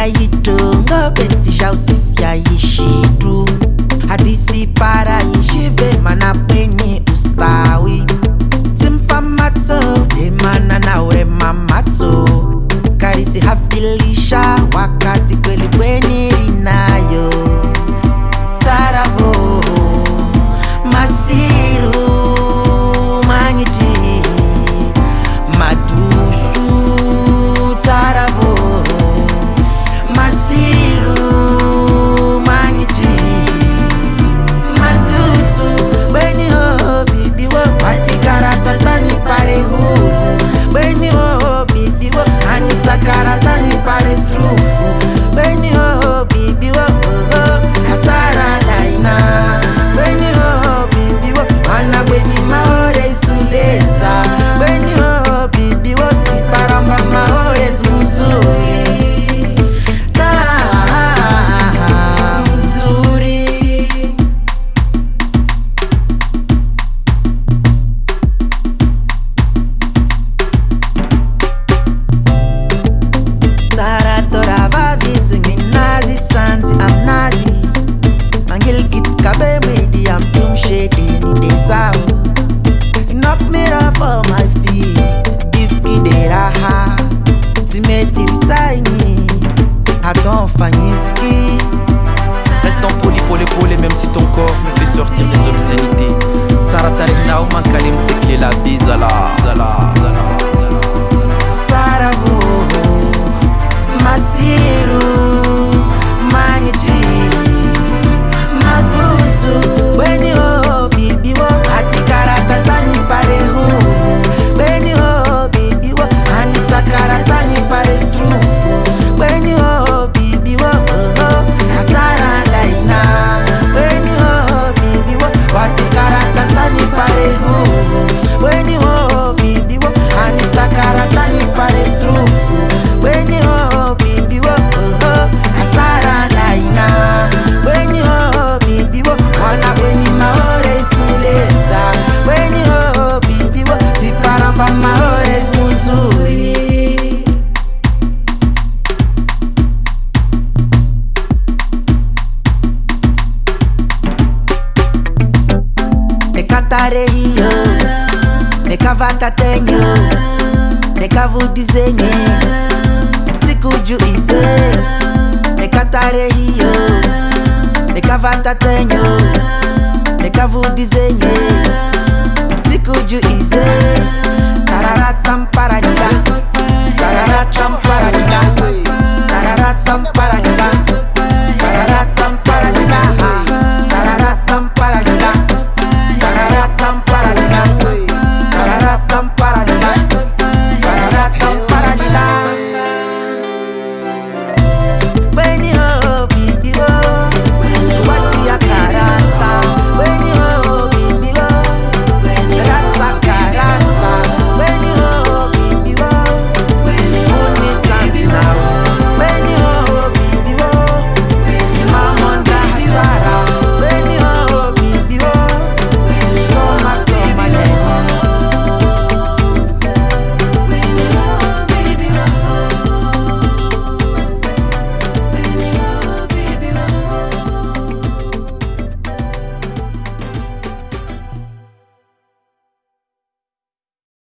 ya yitonga betsi ja usifya yishitu mirror for my feet. Biski de raha Simetri saini Attends Fanyiski Restons poli pour les poli Même si ton corps me fait sortir des obscénités. Tsaratarina ou mankalim la bizala marinho nekavata tenho nekavudizenye sikuju ise nekatarehiyo nekavata tenho nekavudizenye sikuju ise tararatamparanga tararatamparanga tararatamparanga